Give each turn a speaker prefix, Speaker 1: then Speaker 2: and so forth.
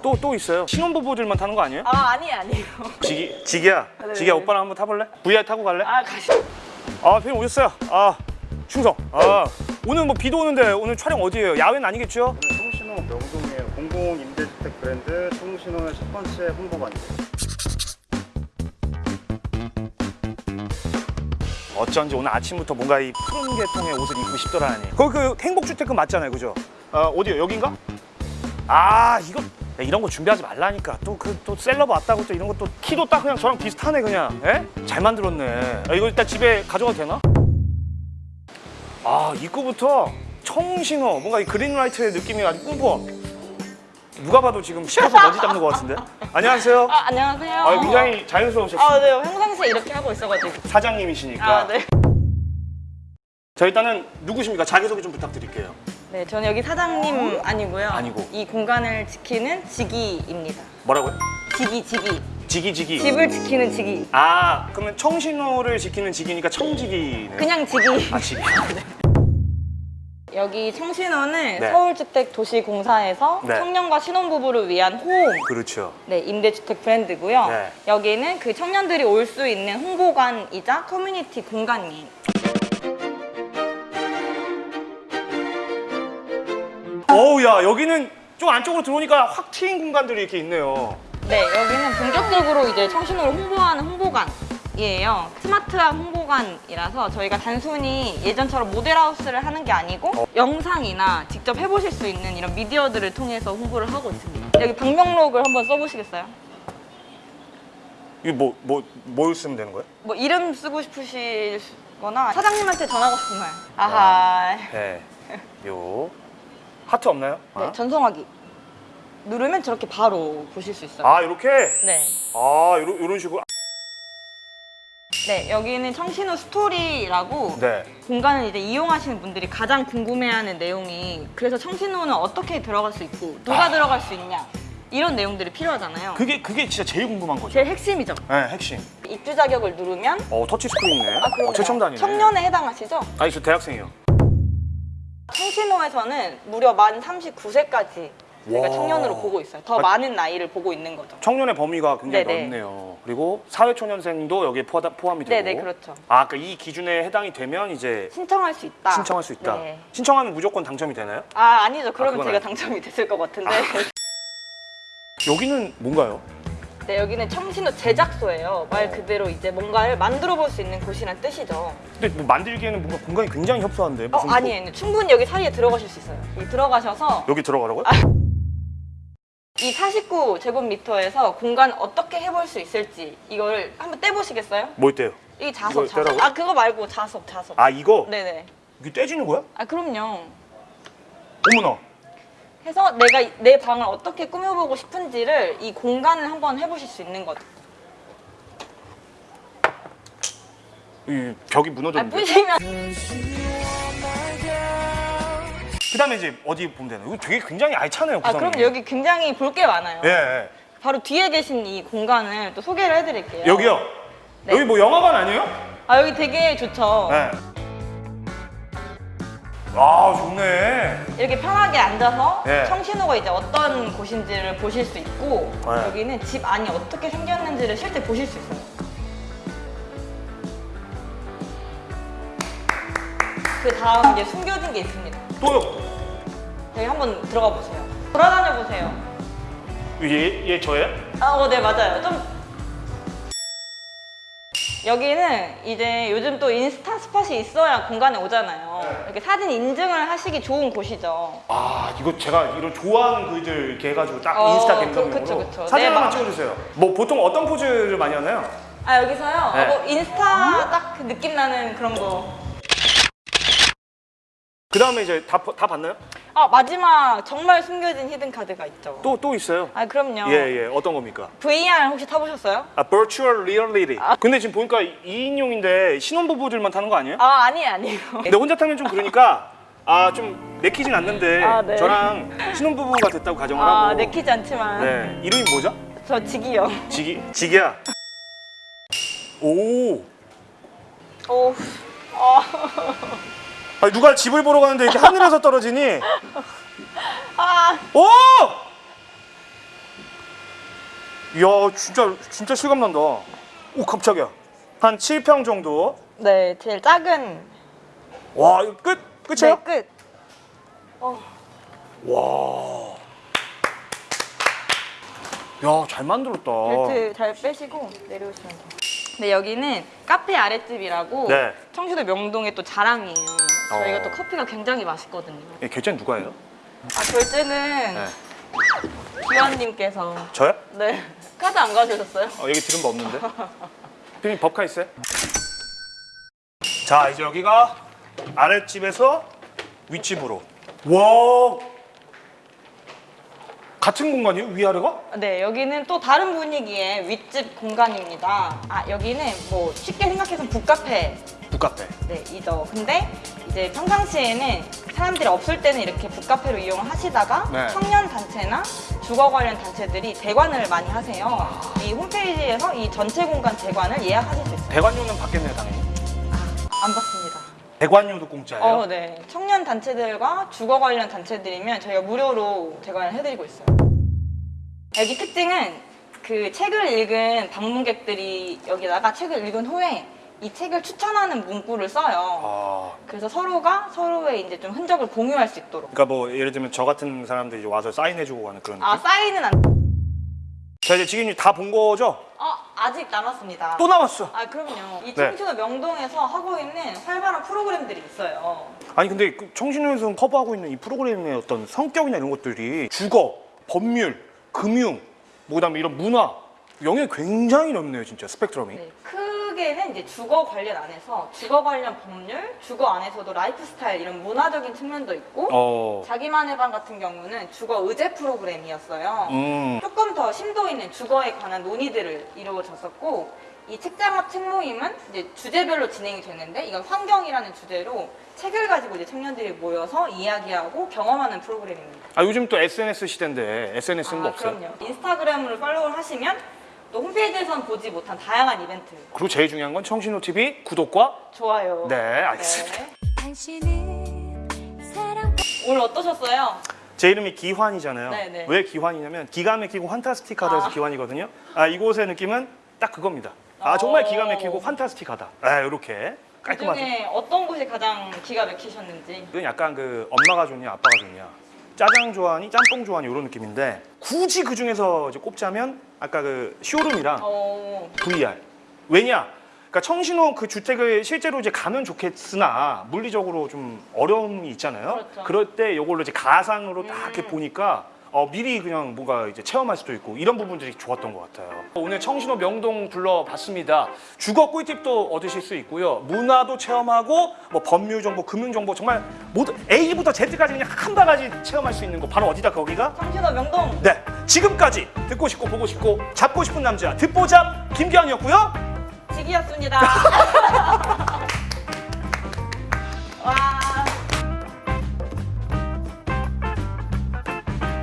Speaker 1: 또 또 있어요. 신혼부부들만 타는 거 아니에요?
Speaker 2: 아 아니에요 아니에요
Speaker 1: 지기 지기야.
Speaker 2: 네.
Speaker 1: 지기야 오빠랑 한번 타볼래? VR 타고 갈래?
Speaker 2: 아 가시
Speaker 1: 아, 배우 오셨어요. 아, 충성. 아, 오늘 뭐 비도 오는데 오늘 촬영 어디예요? 야외는 아니겠죠?
Speaker 3: 청신호 명동의 공공 임대주택 브랜드 청신호의 첫 번째 홍보관이에요.
Speaker 1: 어쩐지 오늘 아침부터 뭔가 이 푸른 계통의 옷을 입고 싶더라니. 거기 그 행복주택은 맞잖아요, 그죠? 아, 어디요? 여긴가? 아, 이거 야, 이런 거 준비하지 말라니까. 또 그 또 셀럽 왔다고 또 이런 것도 키도 딱 그냥 저랑 비슷하네 그냥. 예? 잘 만들었네. 아, 이거 일단 집에 가져가도 되나? 아, 입구부터 청신호 뭔가 이 그린라이트의 느낌이 아주 뿜뿜. 누가 봐도 지금 시켜서 먼지 닦는 것 같은데? 안녕하세요.
Speaker 2: 아 안녕하세요
Speaker 1: 아, 굉장히 자연스러우셨어요.
Speaker 2: 아, 네 평상시에 이렇게 하고 있어가지고
Speaker 1: 사장님이시니까.
Speaker 2: 아 네.
Speaker 1: 자 일단은 누구십니까? 자기소개 좀 부탁드릴게요.
Speaker 2: 네 저는 여기 사장님 아니고요
Speaker 1: 아니고.
Speaker 2: 이 공간을 지키는 지기입니다
Speaker 1: 뭐라고요?
Speaker 2: 지기 지기
Speaker 1: 지기 지기.
Speaker 2: 집을 지키는 지기
Speaker 1: 아 그러면 청신호를 지키는 지기니까 청지기네.
Speaker 2: 그냥 지기
Speaker 1: 아 지기.
Speaker 2: 여기 청신호는
Speaker 1: 네.
Speaker 2: 서울주택도시공사에서
Speaker 1: 네.
Speaker 2: 청년과 신혼부부를 위한 호응
Speaker 1: 그렇죠.
Speaker 2: 네, 임대주택 브랜드고요.
Speaker 1: 네.
Speaker 2: 여기는 그 청년들이 올 수 있는 홍보관이자 커뮤니티 공간이에요.
Speaker 1: 어우 야 여기는 좀 안쪽으로 들어오니까 확 트인 공간들이 이렇게 있네요.
Speaker 2: 네, 여기는 본격적으로 이제 청신호를 홍보하는 홍보관이에요. 스마트한 홍보관이라서 저희가 단순히 예전처럼 모델하우스를 하는 게 아니고
Speaker 1: 어.
Speaker 2: 영상이나 직접 해보실 수 있는 이런 미디어들을 통해서 홍보를 하고 있습니다. 여기 방명록을 한번 써보시겠어요?
Speaker 1: 이게 뭐 뭐 뭘 쓰면 되는 거예요?
Speaker 2: 뭐 이름 쓰고 싶으시거나 사장님한테 전하고 싶은 말. 아하.
Speaker 1: 네. 요 하트 없나요?
Speaker 2: 네,
Speaker 1: 아,
Speaker 2: 전송하기. 누르면 저렇게 바로 보실 수 있어요.
Speaker 1: 아 이렇게.
Speaker 2: 네.
Speaker 1: 아 이런 이런 식으로.
Speaker 2: 네, 여기는 청신호 스토리라고
Speaker 1: 네.
Speaker 2: 공간을 이제 이용하시는 분들이 가장 궁금해하는 내용이 그래서 청신호는 어떻게 들어갈 수 있고 누가
Speaker 1: 아.
Speaker 2: 들어갈 수 있냐 이런 내용들이 필요하잖아요.
Speaker 1: 그게 그게 진짜 제일 궁금한 거죠.
Speaker 2: 제일 핵심이죠.
Speaker 1: 네 핵심.
Speaker 2: 입주 자격을 누르면
Speaker 1: 어 터치 스크린이네.
Speaker 2: 아, 그럼요.
Speaker 1: 어, 최첨단이네.
Speaker 2: 청년에 해당하시죠?
Speaker 1: 아니 저 대학생이요.
Speaker 2: 청신호에서는 무려 만 39세까지 저희가
Speaker 1: 와.
Speaker 2: 청년으로 보고 있어요. 더
Speaker 1: 아.
Speaker 2: 많은 나이를 보고 있는 거죠.
Speaker 1: 청년의 범위가 굉장히
Speaker 2: 네네.
Speaker 1: 넓네요. 그리고 사회초년생도 여기에 포함, 포함이 되고.
Speaker 2: 네네, 그렇죠.
Speaker 1: 아, 그러니까 이 기준에 해당이 되면 이제
Speaker 2: 신청할 수 있다.
Speaker 1: 신청할 수 있다.
Speaker 2: 네.
Speaker 1: 신청하면 무조건 당첨이 되나요?
Speaker 2: 아 아니죠. 그러면
Speaker 1: 그건
Speaker 2: 제가
Speaker 1: 아니죠.
Speaker 2: 당첨이 됐을 것 같은데.
Speaker 1: 여기는 뭔가요?
Speaker 2: 네, 여기는 청신호 제작소예요. 말 그대로 이제 뭔가를 만들어 볼 수 있는 곳이란 뜻이죠.
Speaker 1: 근데 뭐 만들기에는 뭔가 공간이 굉장히 협소한데.
Speaker 2: 어,
Speaker 1: 무슨 뭐-
Speaker 2: 아니에요. 충분히 여기 사이에 들어가실 수 있어요. 여기 들어가셔서
Speaker 1: 여기 들어가라고요?
Speaker 2: 이 49제곱미터에서 공간 어떻게 해볼 수 있을지 이걸 한번 떼보시겠어요?
Speaker 1: 뭐 있대요?
Speaker 2: 이 자석, 자석.
Speaker 1: 떼라고요?
Speaker 2: 아, 그거 말고 자석, 자석.
Speaker 1: 아, 이거?
Speaker 2: 네네.
Speaker 1: 이게 떼지는 거야?
Speaker 2: 아, 그럼요.
Speaker 1: 어머나.
Speaker 2: 해서 내가 이- 내 방을 어떻게 꾸며보고 싶은지를 이 공간을 한번 해보실 수 있는 거죠.
Speaker 1: 이 벽이
Speaker 2: 아,
Speaker 1: 무너졌는데.
Speaker 2: 뿌시면
Speaker 1: 그다음에 이제 어디 보면 되나요? 이거 되게 굉장히 알차네요,
Speaker 2: 아,
Speaker 1: 구성이.
Speaker 2: 그럼 여기 굉장히 볼 게 많아요.
Speaker 1: 예, 예.
Speaker 2: 바로 뒤에 계신 이 공간을 또 소개를 해드릴게요.
Speaker 1: 여기요?
Speaker 2: 네.
Speaker 1: 여기 뭐 영화관 아니에요?
Speaker 2: 아 여기 되게 좋죠.
Speaker 1: 네. 아, 좋네.
Speaker 2: 이렇게 편하게 앉아서
Speaker 1: 네.
Speaker 2: 청신호가 이제 어떤 곳인지를 보실 수 있고
Speaker 1: 네.
Speaker 2: 여기는 집 안이 어떻게 생겼는지를 실제 보실 수 있어요. 그 다음 이제 숨겨진 게 있습니다.
Speaker 1: 또요.
Speaker 2: 여기 한번 들어가 보세요. 돌아다녀 보세요.
Speaker 1: 얘, 얘 저예요?
Speaker 2: 아, 어, 네 맞아요. 좀 여기는 이제 요즘 또 인스타 spot이 있어야 공간에 오잖아요. 이렇게 사진 인증을 하시기 좋은 곳이죠.
Speaker 1: 아 이거 제가 이런 좋아하는 글들 이렇게 해가지고 딱
Speaker 2: 어,
Speaker 1: 인스타
Speaker 2: 그- 그쵸, 그쵸.
Speaker 1: 사진
Speaker 2: 네, 맞아.
Speaker 1: 찍어주세요 뭐 보통 어떤 포즈를 많이 하나요?
Speaker 2: 아 여기서요?
Speaker 1: 네.
Speaker 2: 어, 뭐 인스타 딱그 느낌 나는 그런 거.
Speaker 1: 그 다음에 이제 다, 다 봤나요?
Speaker 2: 아 마지막 정말 숨겨진 히든 카드가 있죠.
Speaker 1: 또 또 있어요
Speaker 2: 아 그럼요.
Speaker 1: 예예 어떤 겁니까?
Speaker 2: VR 혹시 타보셨어요?
Speaker 1: 아 Virtual Reality 근데 지금 보니까 2인용인데 신혼부부들만 타는 거 아니에요?
Speaker 2: 아 아니에요 아니에요.
Speaker 1: 근데 혼자 타면 좀 그러니까 아 좀 내키진 않는데
Speaker 2: 아, 네.
Speaker 1: 저랑 신혼부부가 됐다고 가정을
Speaker 2: 아
Speaker 1: 하고
Speaker 2: 내키지 않지만
Speaker 1: 네 이름이 뭐죠?
Speaker 2: 저 지기요.
Speaker 1: 지기 지기야 오
Speaker 2: 오. 아,
Speaker 1: 아니, 누가 집을 보러 가는데 이렇게 하늘에서 떨어지니
Speaker 2: 아
Speaker 1: 오! 이야 진짜 진짜 실감 난다. 오 깜짝이야. 한 7평 정도.
Speaker 2: 네, 제일 작은
Speaker 1: 와 이거 끝 끝이에요?
Speaker 2: 네, 끝.
Speaker 1: 와. 야 잘 만들었다.
Speaker 2: 벨트 잘 빼시고 내려오시면 돼요. 네, 여기는 카페 아랫집이라고
Speaker 1: 네.
Speaker 2: 청주도 명동의 또 자랑이에요. 저희가
Speaker 1: 어.
Speaker 2: 또 커피가 굉장히 맛있거든요.
Speaker 1: 예, 결제는 누가 해요?
Speaker 2: 아, 결제는
Speaker 1: 네.
Speaker 2: 기환님께서
Speaker 1: 저요?
Speaker 2: 네 카드 안 가져오셨어요?
Speaker 1: 어, 여기 들은 거 없는데. 피디님 법카 있어요? 자 이제 여기가 아랫집에서 윗집으로. 와. 같은 공간이에요? 위아래가?
Speaker 2: 네, 여기는 또 다른 분위기의 윗집 공간입니다. 아, 여기는 뭐 쉽게 생각해서 북카페
Speaker 1: 북카페.
Speaker 2: 네, 이죠. 근데 이제 평상시에는 사람들이 없을 때는 이렇게 북카페로 이용을 하시다가
Speaker 1: 네.
Speaker 2: 청년 단체나 주거 관련 단체들이 대관을 많이 하세요. 이 홈페이지에서 이 전체 공간 대관을 예약하실 수 있어요.
Speaker 1: 대관료는 받겠네요 당연히.
Speaker 2: 안 받습니다.
Speaker 1: 대관료도 공짜예요?
Speaker 2: 어, 네. 청년 단체들과 주거 관련 단체들이면 저희가 무료로 대관을 해드리고 있어요. 여기 특징은 그 책을 읽은 방문객들이 여기다가 책을 읽은 후에 이 책을 추천하는 문구를 써요.
Speaker 1: 아.
Speaker 2: 그래서 서로가 서로의 이제 좀 흔적을 공유할 수 있도록.
Speaker 1: 그러니까 뭐 예를 들면 저 같은 사람들이 와서 사인해주고 가는 그런 느낌?
Speaker 2: 아 사인은 안.
Speaker 1: 자 이제 지금 다 본 거죠?
Speaker 2: 어 아직 남았습니다.
Speaker 1: 또 남았어.
Speaker 2: 아 그럼요. 이
Speaker 1: 네.
Speaker 2: 청춘의 명동에서 하고 있는 활발한 프로그램들이 있어요.
Speaker 1: 아니 근데 그 청신호에서 커버하고 있는 이 프로그램의 어떤 성격이나 이런 것들이 주거, 법률, 금융, 뭐 그다음에 이런 문화 영역이 굉장히 넓네요 진짜 스펙트럼이.
Speaker 2: 네, 크게는 이제 주거 관련 안에서 주거 관련 법률, 주거 안에서도 라이프 스타일 이런 문화적인 측면도 있고
Speaker 1: 어.
Speaker 2: 자기만의 방 같은 경우는 주거 의제 프로그램이었어요.
Speaker 1: 음.
Speaker 2: 조금 더 심도 있는 주거에 관한 논의들을 이루어졌었고 이 책장 앞책 모임은 이제 주제별로 진행이 되는데 이건 환경이라는 주제로 책을 가지고 이제 청년들이 모여서 이야기하고 경험하는 프로그램입니다.
Speaker 1: 아 요즘 또 SNS 시대인데 SNS는 뭐
Speaker 2: 아,
Speaker 1: 없어요?
Speaker 2: 그럼요. 인스타그램으로 팔로우를 하시면 또 홈페이지에서는 보지 못한 다양한 이벤트
Speaker 1: 그리고 제일 중요한 건 청신호 TV 구독과
Speaker 2: 좋아요.
Speaker 1: 네 알겠습니다.
Speaker 2: 네.
Speaker 4: 당신은 사랑
Speaker 2: 오늘 어떠셨어요?
Speaker 1: 제 이름이 기환이잖아요.
Speaker 2: 네네.
Speaker 1: 왜 기환이냐면 기가 막히고 판타스틱하다해서
Speaker 2: 아.
Speaker 1: 기환이거든요. 아 이곳의 느낌은 딱 그겁니다. 아 정말
Speaker 2: 어.
Speaker 1: 기가 막히고 판타스틱하다. 아 이렇게 깔끔하죠.
Speaker 2: 그중에 어떤 곳이 가장 기가 막히셨는지
Speaker 1: 이건 약간 그 엄마가 좋냐 아빠가 좋냐 짜장 좋아하니 짬뽕 좋아하니 이런 느낌인데 굳이 그 중에서 이제 꼽자면 아까 그 쇼룸이랑
Speaker 2: 어,
Speaker 1: VR 왜냐 그러니까 청신호 그 주택을 실제로 이제 가면 좋겠으나 물리적으로 좀 어려움이 있잖아요
Speaker 2: 그렇죠.
Speaker 1: 그럴 때 이걸로 이제 가상으로 딱 이렇게
Speaker 2: 음.
Speaker 1: 보니까 어, 미리 그냥 뭔가 이제 체험할 수도 있고 이런 부분들이 좋았던 것 같아요. 오늘 청신호 명동 불러봤습니다. 주거 꿀팁도 얻으실 수 있고요. 문화도 체험하고 뭐 법률 정보, 금융 정보 정말 모두 A부터 Z까지 그냥 한 바가지 체험할 수 있는 곳 바로 어디다 거기가?
Speaker 2: 청신호 명동
Speaker 1: 네, 지금까지 듣고 싶고 보고 싶고 잡고 싶은 남자 듣보잡 김기환이었고요.
Speaker 2: 직이었습니다.